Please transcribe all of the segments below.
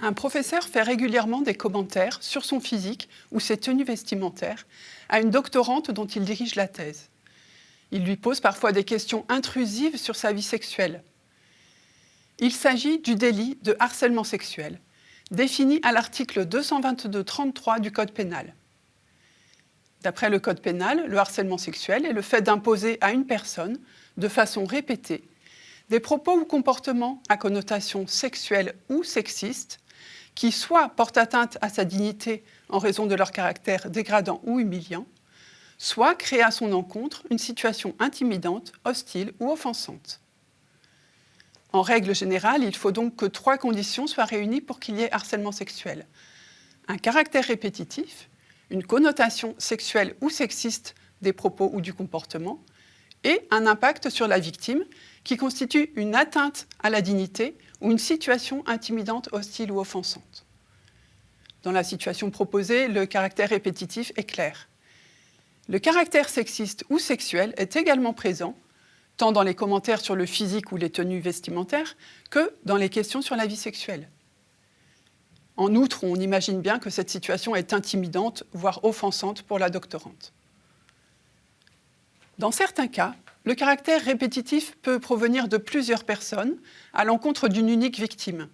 Un professeur fait régulièrement des commentaires sur son physique ou ses tenues vestimentaires à une doctorante dont il dirige la thèse. Il lui pose parfois des questions intrusives sur sa vie sexuelle. Il s'agit du délit de harcèlement sexuel, défini à l'article 222-33 du Code pénal. D'après le Code pénal, le harcèlement sexuel est le fait d'imposer à une personne, de façon répétée, des propos ou comportements à connotation sexuelle ou sexiste qui soit portent atteinte à sa dignité en raison de leur caractère dégradant ou humiliant, soit créent à son encontre une situation intimidante, hostile ou offensante. En règle générale, il faut donc que trois conditions soient réunies pour qu'il y ait harcèlement sexuel. Un caractère répétitif, une connotation sexuelle ou sexiste des propos ou du comportement, et un impact sur la victime qui constitue une atteinte à la dignité ou une situation intimidante, hostile ou offensante. Dans la situation proposée, le caractère répétitif est clair. Le caractère sexiste ou sexuel est également présent, tant dans les commentaires sur le physique ou les tenues vestimentaires, que dans les questions sur la vie sexuelle. En outre, on imagine bien que cette situation est intimidante, voire offensante pour la doctorante. Dans certains cas, le caractère répétitif peut provenir de plusieurs personnes à l'encontre d'une unique victime.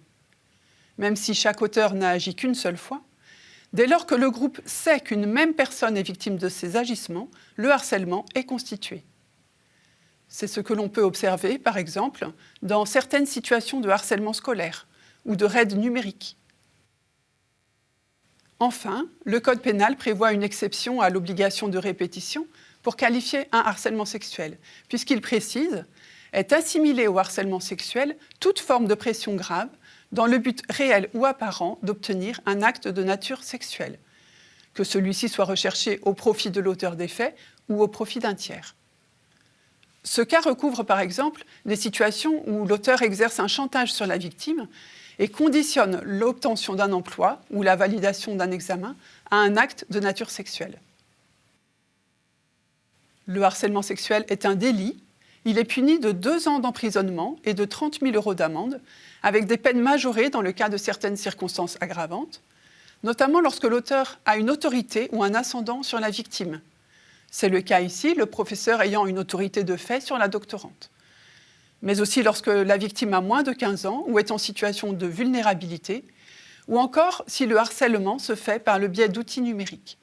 Même si chaque auteur n'a agi qu'une seule fois, dès lors que le groupe sait qu'une même personne est victime de ces agissements, le harcèlement est constitué. C'est ce que l'on peut observer, par exemple, dans certaines situations de harcèlement scolaire ou de raid numérique. Enfin, le Code pénal prévoit une exception à l'obligation de répétition pour qualifier un harcèlement sexuel, puisqu'il précise est assimilé au harcèlement sexuel toute forme de pression grave dans le but réel ou apparent d'obtenir un acte de nature sexuelle, que celui-ci soit recherché au profit de l'auteur des faits ou au profit d'un tiers. Ce cas recouvre par exemple des situations où l'auteur exerce un chantage sur la victime et conditionne l'obtention d'un emploi ou la validation d'un examen à un acte de nature sexuelle. Le harcèlement sexuel est un délit. Il est puni de deux ans d'emprisonnement et de 30 000 euros d'amende, avec des peines majorées dans le cas de certaines circonstances aggravantes, notamment lorsque l'auteur a une autorité ou un ascendant sur la victime. C'est le cas ici, le professeur ayant une autorité de fait sur la doctorante. Mais aussi lorsque la victime a moins de 15 ans ou est en situation de vulnérabilité, ou encore si le harcèlement se fait par le biais d'outils numériques.